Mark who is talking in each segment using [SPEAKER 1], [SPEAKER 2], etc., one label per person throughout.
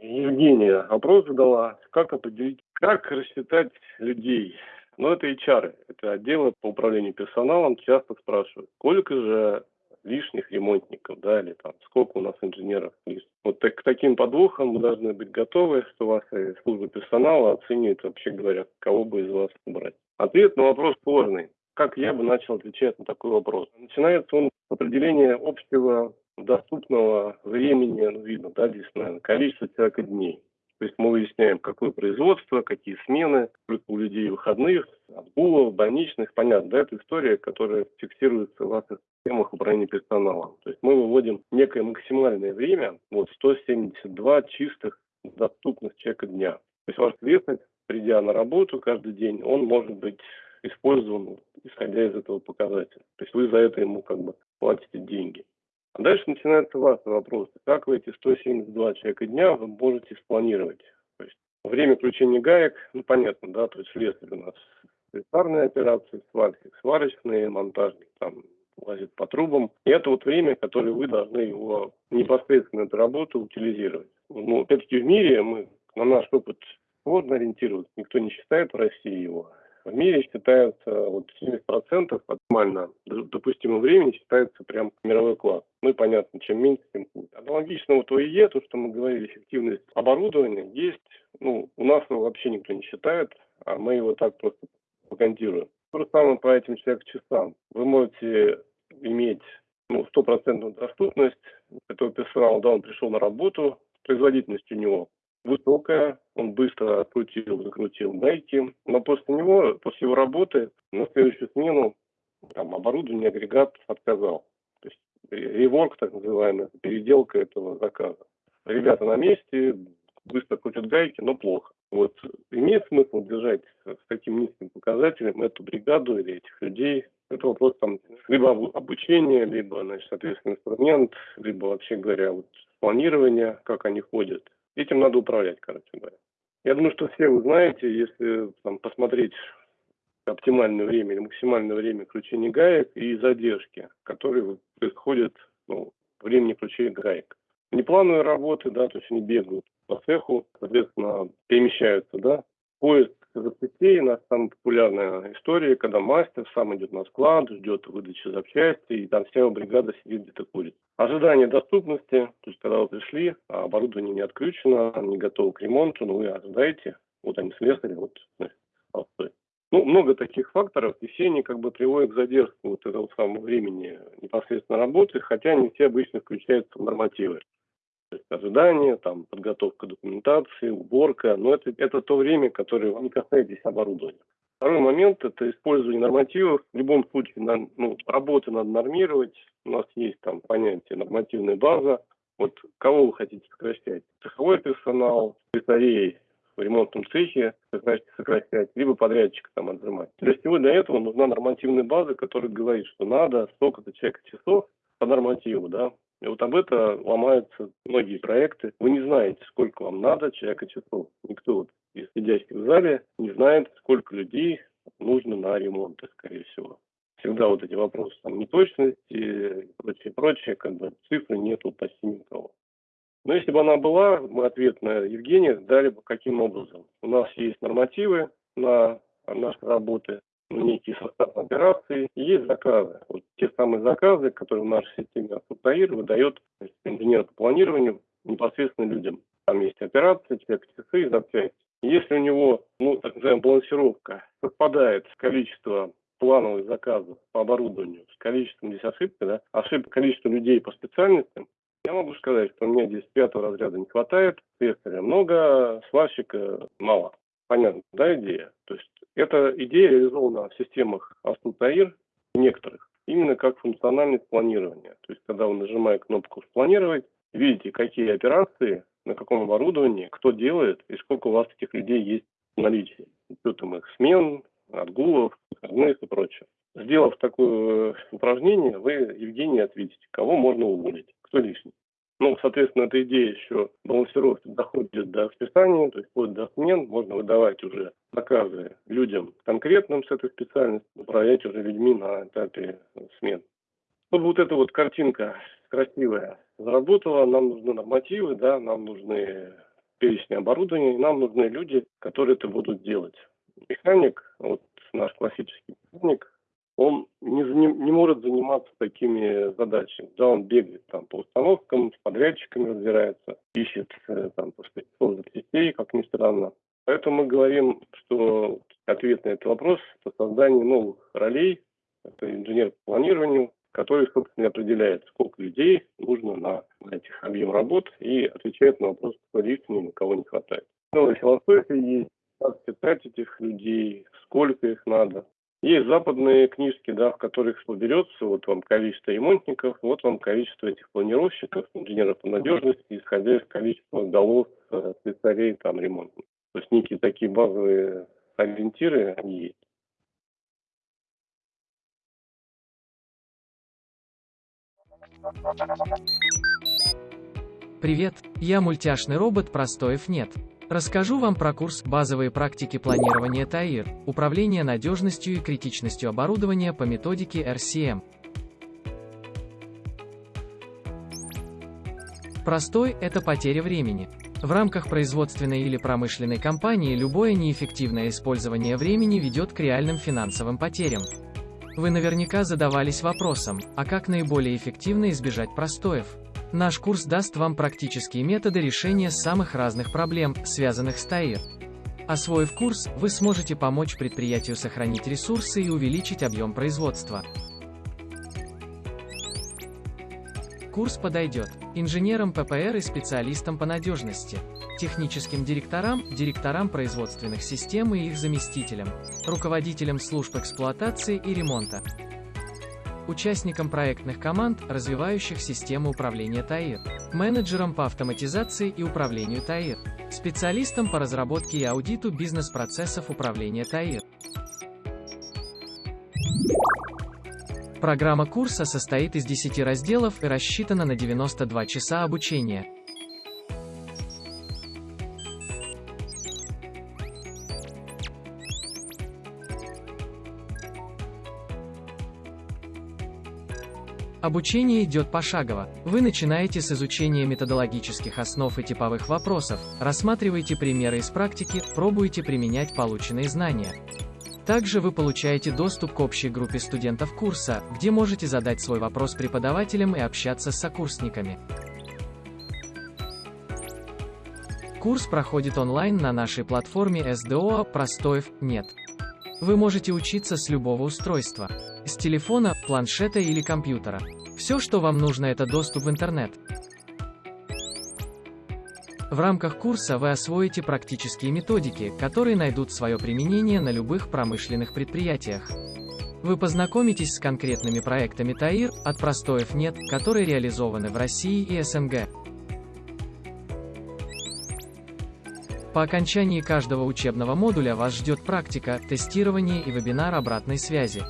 [SPEAKER 1] Евгения вопрос задала, как определить, как рассчитать людей. Ну, это HR, это отделы по управлению персоналом часто спрашивают, сколько же лишних ремонтников, да, или там сколько у нас инженеров лишних. Вот так, к таким подвохам мы должны быть готовы, что вас служба персонала оценивает, вообще говоря, кого бы из вас убрать. Ответ на вопрос сложный. Как я бы начал отвечать на такой вопрос? Начинается он с определения общего доступного времени, ну, видно, да, здесь, наверное, количество человека дней. То есть мы выясняем, какое производство, какие смены, сколько у людей выходных, отгулов, больничных. Понятно, да, это история, которая фиксируется в системах управления персоналом. То есть мы выводим некое максимальное время, вот 172 чистых доступных человека дня. То есть ваш слесарь, придя на работу каждый день, он может быть использован, исходя из этого показателя. То есть вы за это ему как бы платите деньги. А дальше начинается ваш вопрос. Как вы эти 172 человека дня вы можете спланировать? То есть время включения гаек, ну понятно, да, то есть слесарь у нас слесарные операции, сварщик, сварочные, монтажник, там лазит по трубам. И это вот время, которое вы должны его непосредственно эту работу утилизировать. Ну, опять-таки в мире мы на наш опыт сложно ориентироваться, никто не считает в России его. В мире считается вот 70% оптимально допустимого времени считается прям мировой класс. Ну и понятно, чем меньше, тем хуже. Аналогично вот ОИЕ, то, что мы говорили, эффективность оборудования, есть, ну, у нас его вообще никто не считает, а мы его так просто пропагандируем. То же самое по этим человек-часам. Вы можете иметь ну, стопроцентную доступность этого персонала, да, он пришел на работу, производительность у него высокая, он быстро открутил, закрутил гайки, но после него, после его работы, на следующую смену там, оборудование, агрегат отказал. То есть реворк, так называемый, переделка этого заказа. Ребята на месте, быстро крутят гайки, но плохо. Вот имеет смысл держать с таким низким показателем эту бригаду или этих людей? Это вопрос там либо обучения, либо, значит, соответственно, инструмент, либо, вообще говоря, вот планирование, как они ходят. Этим надо управлять, короче говоря. Я думаю, что все вы знаете, если там, посмотреть оптимальное время или максимальное время включения гаек и задержки, которые происходят ну, времени включения гаек. Неплановые работы, да, то есть они бегают по цеху, соответственно, перемещаются, да. Поиск запчастей у нас самая популярная история, когда мастер сам идет на склад, ждет выдачи запчастей, и там вся его бригада сидит где-то курит. Ожидание доступности, то есть когда вы пришли, а оборудование не отключено, не готово к ремонту, но вы ожидаете, вот они слесари, вот. Ну, много таких факторов, и все они как бы приводят к задержке вот этого самого времени непосредственно работы, хотя не все обычно включаются в нормативы. Ожидание, там, подготовка документации, уборка, но это, это то время, которое не касаетесь оборудования. Второй момент – это использование нормативов. В любом случае, на, ну, работы надо нормировать. У нас есть там понятие нормативная база. Вот кого вы хотите сокращать? Цеховой персонал, слесарей в ремонтном цехе сокращать, сокращать, либо подрядчика там отжимать. Для всего для этого нужна нормативная база, которая говорит, что надо столько-то человека часов по нормативу, да, и вот об это ломаются многие проекты. Вы не знаете, сколько вам надо человека часов. Никто вот из сидящих в зале не знает, сколько людей нужно на ремонт, скорее всего. Всегда вот эти вопросы там неточности и прочее, прочее, как бы цифры нету почти никого. Но если бы она была, мы ответ на Евгения дали бы каким образом. У нас есть нормативы на наши работы, некий состав операции, есть заказы. Вот те самые заказы, которые в нашей системе Автоптаир выдает инженер по планированию непосредственно людям. Там есть операции, человек часы запчасти. Если у него, ну, так называемая балансировка совпадает с количеством плановых заказов по оборудованию, с количеством здесь ошибки, да, ошибка количества людей по специальностям, я могу сказать, что мне здесь пятого разряда не хватает, слесаря много, сварщика мало. Понятно, да, идея? То есть эта идея реализована в системах Астутаир некоторых, именно как функциональность планирования. То есть, когда вы нажимаете кнопку «Спланировать», видите, какие операции, на каком оборудовании, кто делает и сколько у вас этих людей есть в наличии. Учетом их смен, отгулов, выходных и прочее. Сделав такое упражнение, вы, Евгений, ответите, кого можно уволить, кто лишний. Ну, соответственно, эта идея еще балансировки доходит до списания, то есть вплоть до смен можно выдавать уже заказы людям конкретным с этой специальностью, управлять уже людьми на этапе смен. Чтобы вот эта вот картинка красивая заработала, нам нужны нормативы, да, нам нужны перечня оборудования, и нам нужны люди, которые это будут делать. Механик, вот наш классический механик, он не, не, не может заниматься такими задачами. Да, он бегает там по установкам, с подрядчиками разбирается, ищет э, там просто сетей, как ни странно. Поэтому мы говорим, что ответ на этот вопрос – это создание новых ролей, это инженер по планированию, который, собственно, определяет, сколько людей нужно на, на этих объем работ и отвечает на вопрос, кто лишний, на кого не хватает. Новая философия есть, как питать этих людей, сколько их надо. Есть западные книжки, да, в которых соберется вот вам количество ремонтников, вот вам количество этих планировщиков, инженеров по надежности, исходя из количества голов э, слесарей, там, ремонтников. То есть некие такие базовые ориентиры, они есть.
[SPEAKER 2] Привет, я мультяшный робот Простоев нет. Расскажу вам про курс «Базовые практики планирования ТАИР. Управление надежностью и критичностью оборудования по методике RCM». Простой – это потеря времени. В рамках производственной или промышленной компании любое неэффективное использование времени ведет к реальным финансовым потерям. Вы наверняка задавались вопросом, а как наиболее эффективно избежать простоев? Наш курс даст вам практические методы решения самых разных проблем, связанных с ТАИР. Освоив курс, вы сможете помочь предприятию сохранить ресурсы и увеличить объем производства. Курс подойдет инженерам ППР и специалистам по надежности, техническим директорам, директорам производственных систем и их заместителям, руководителям служб эксплуатации и ремонта, участникам проектных команд, развивающих систему управления ТАИР, менеджерам по автоматизации и управлению ТАИР, специалистам по разработке и аудиту бизнес-процессов управления ТАИР. Программа курса состоит из 10 разделов и рассчитана на 92 часа обучения. Обучение идет пошагово. Вы начинаете с изучения методологических основ и типовых вопросов, рассматриваете примеры из практики, пробуете применять полученные знания. Также вы получаете доступ к общей группе студентов курса, где можете задать свой вопрос преподавателям и общаться с сокурсниками. Курс проходит онлайн на нашей платформе SDO «Простоев нет». Вы можете учиться с любого устройства. С телефона, планшета или компьютера. Все, что вам нужно, это доступ в интернет. В рамках курса вы освоите практические методики, которые найдут свое применение на любых промышленных предприятиях. Вы познакомитесь с конкретными проектами ТАИР, от простоев нет, которые реализованы в России и СНГ. По окончании каждого учебного модуля вас ждет практика, тестирование и вебинар обратной связи.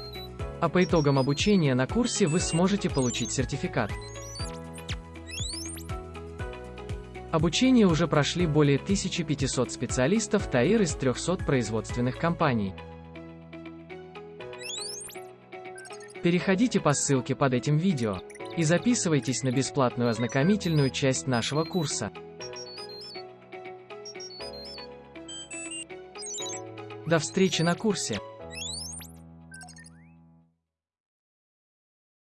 [SPEAKER 2] А по итогам обучения на курсе вы сможете получить сертификат. Обучение уже прошли более 1500 специалистов ТАИР из 300 производственных компаний. Переходите по ссылке под этим видео и записывайтесь на бесплатную ознакомительную часть нашего курса. До встречи на курсе!